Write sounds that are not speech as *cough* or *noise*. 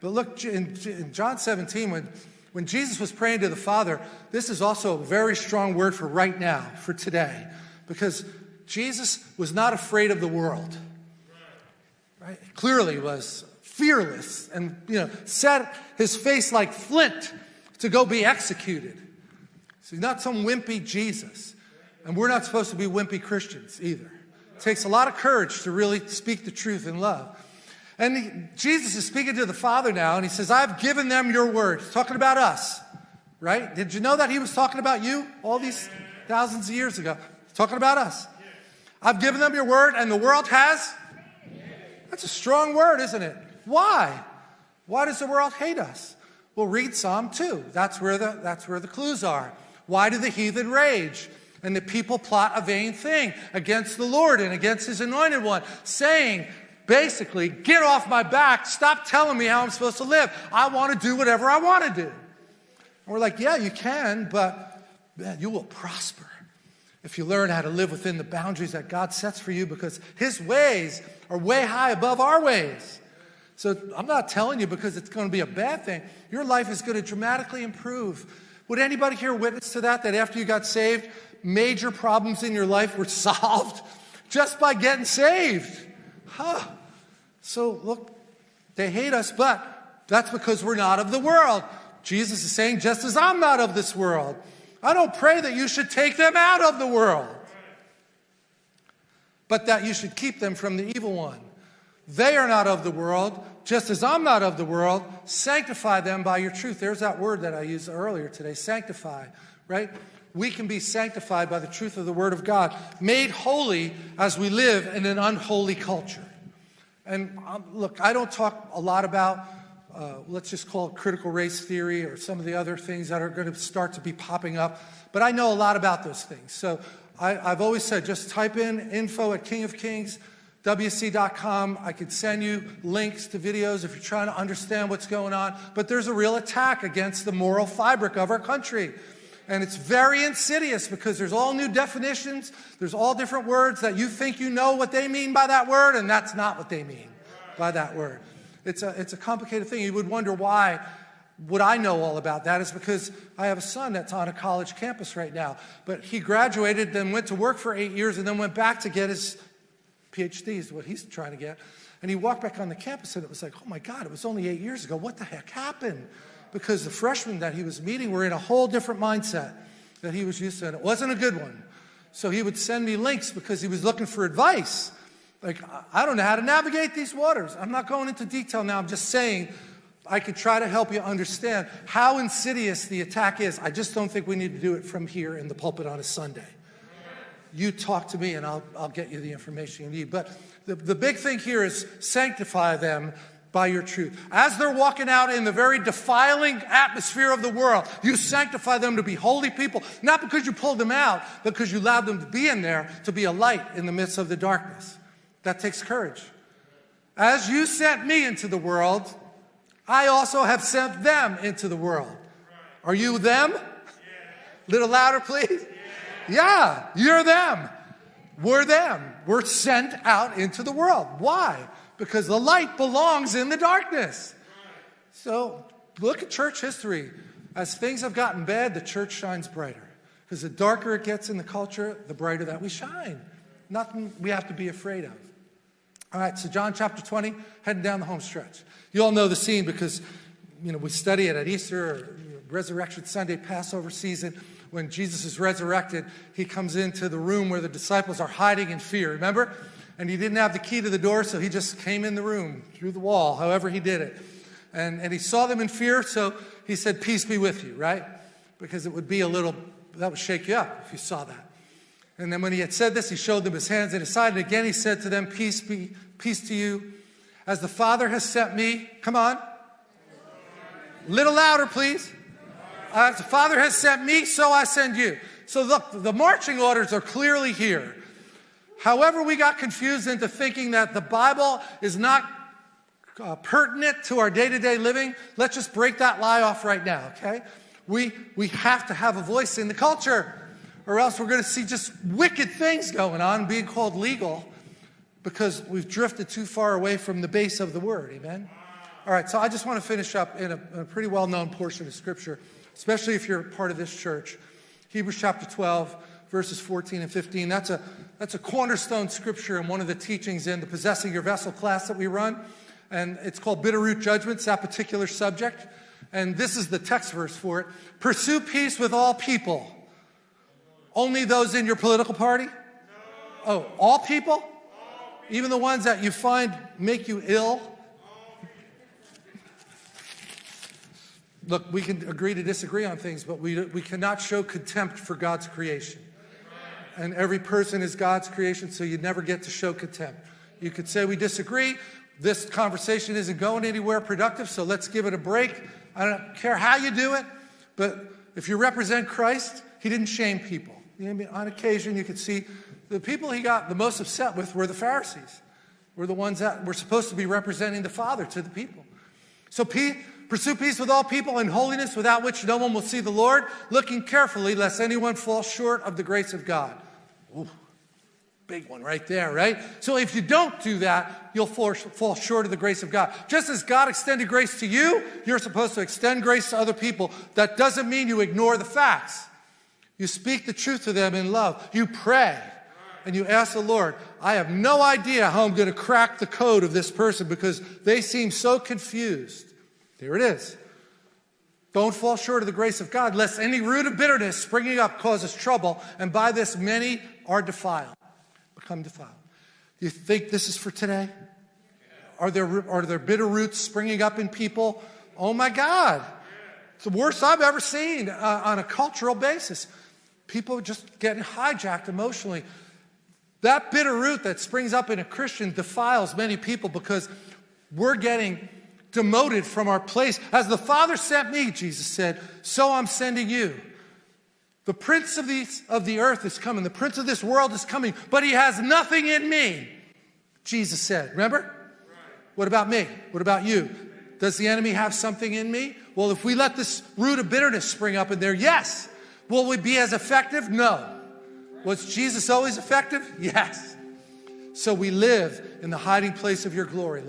But look, in, in John 17, when, when Jesus was praying to the Father, this is also a very strong word for right now, for today, because Jesus was not afraid of the world. Right? Clearly was fearless and you know set his face like flint to go be executed. So he's not some wimpy Jesus. And we're not supposed to be wimpy Christians either. It takes a lot of courage to really speak the truth in love. And he, Jesus is speaking to the Father now, and he says, I've given them your word. He's talking about us, right? Did you know that he was talking about you all these thousands of years ago? He's talking about us. I've given them your word, and the world has? That's a strong word, isn't it? Why? Why does the world hate us? Well, read Psalm 2. That's where the, that's where the clues are. Why do the heathen rage? And the people plot a vain thing against the Lord and against his anointed one, saying, basically, get off my back, stop telling me how I'm supposed to live. I want to do whatever I want to do. And we're like, yeah, you can, but man, you will prosper if you learn how to live within the boundaries that God sets for you because his ways are way high above our ways. So I'm not telling you because it's going to be a bad thing. Your life is going to dramatically improve. Would anybody here witness to that? That after you got saved, major problems in your life were *laughs* solved just by getting saved. Huh. So look, they hate us, but that's because we're not of the world. Jesus is saying, just as I'm not of this world, I don't pray that you should take them out of the world, but that you should keep them from the evil one. They are not of the world, just as I'm not of the world. Sanctify them by your truth. There's that word that I used earlier today sanctify, right? We can be sanctified by the truth of the Word of God, made holy as we live in an unholy culture. And um, look, I don't talk a lot about, uh, let's just call it critical race theory or some of the other things that are going to start to be popping up, but I know a lot about those things. So I, have always said just type in info at King of Kings WC.com. I could send you links to videos if you're trying to understand what's going on. But there's a real attack against the moral fabric of our country. And it's very insidious because there's all new definitions. There's all different words that you think you know what they mean by that word, and that's not what they mean by that word. It's a, it's a complicated thing. You would wonder why would I know all about that is because I have a son that's on a college campus right now. But he graduated, then went to work for eight years, and then went back to get his PhD is what he's trying to get. And he walked back on the campus and it was like, oh my God, it was only eight years ago. What the heck happened? Because the freshmen that he was meeting were in a whole different mindset that he was used to, and it wasn't a good one. So he would send me links because he was looking for advice. Like, I don't know how to navigate these waters. I'm not going into detail now. I'm just saying I could try to help you understand how insidious the attack is. I just don't think we need to do it from here in the pulpit on a Sunday you talk to me and I'll, I'll get you the information you need. But the, the big thing here is sanctify them by your truth. As they're walking out in the very defiling atmosphere of the world, you sanctify them to be holy people, not because you pulled them out, but because you allowed them to be in there to be a light in the midst of the darkness. That takes courage. As you sent me into the world, I also have sent them into the world. Are you them? Little louder, please. Yeah, you're them. We're them. We're sent out into the world. Why? Because the light belongs in the darkness. So look at church history. As things have gotten bad, the church shines brighter. Because the darker it gets in the culture, the brighter that we shine. Nothing we have to be afraid of. All right, so John chapter 20, heading down the home stretch. You all know the scene because, you know, we study it at Easter, or, Resurrection Sunday, Passover season when Jesus is resurrected, he comes into the room where the disciples are hiding in fear, remember? And he didn't have the key to the door, so he just came in the room through the wall, however he did it. And, and he saw them in fear, so he said, Peace be with you, right? Because it would be a little, that would shake you up if you saw that. And then when he had said this, he showed them his hands and his side. And again he said to them, Peace be, peace to you. As the Father has sent me, come on. a Little louder, please. As the Father has sent me, so I send you. So look, the marching orders are clearly here. However, we got confused into thinking that the Bible is not uh, pertinent to our day-to-day -day living, let's just break that lie off right now, okay? We, we have to have a voice in the culture, or else we're going to see just wicked things going on being called legal because we've drifted too far away from the base of the word, amen? All right, so I just want to finish up in a, a pretty well known portion of Scripture, especially if you're part of this church. Hebrews chapter 12, verses 14 and 15. That's a, that's a cornerstone scripture and one of the teachings in the Possessing Your Vessel class that we run. And it's called Bitter Root Judgments, that particular subject. And this is the text verse for it Pursue peace with all people. Only those in your political party? Oh, all people? Even the ones that you find make you ill? Look, we can agree to disagree on things, but we, we cannot show contempt for God's creation. And every person is God's creation, so you never get to show contempt. You could say we disagree. This conversation isn't going anywhere productive, so let's give it a break. I don't care how you do it, but if you represent Christ, he didn't shame people. On occasion, you could see the people he got the most upset with were the Pharisees, were the ones that were supposed to be representing the Father to the people. So pursue peace with all people and holiness without which no one will see the Lord, looking carefully lest anyone fall short of the grace of God. Ooh, big one right there, right? So if you don't do that, you'll fall, fall short of the grace of God. Just as God extended grace to you, you're supposed to extend grace to other people. That doesn't mean you ignore the facts. You speak the truth to them in love. You pray and you ask the Lord, I have no idea how I'm going to crack the code of this person because they seem so confused. There it is. Don't fall short of the grace of God, lest any root of bitterness springing up causes trouble, and by this many are defiled, become defiled. Do you think this is for today? Are there, are there bitter roots springing up in people? Oh my God. It's the worst I've ever seen uh, on a cultural basis. People just getting hijacked emotionally. That bitter root that springs up in a Christian defiles many people because we're getting demoted from our place. As the Father sent me, Jesus said, so I'm sending you. The prince of the, of the earth is coming. The prince of this world is coming, but he has nothing in me, Jesus said. Remember? What about me? What about you? Does the enemy have something in me? Well, if we let this root of bitterness spring up in there, yes. Will we be as effective? No. Was Jesus always effective? *laughs* Yes. So we live in the hiding place of your glory.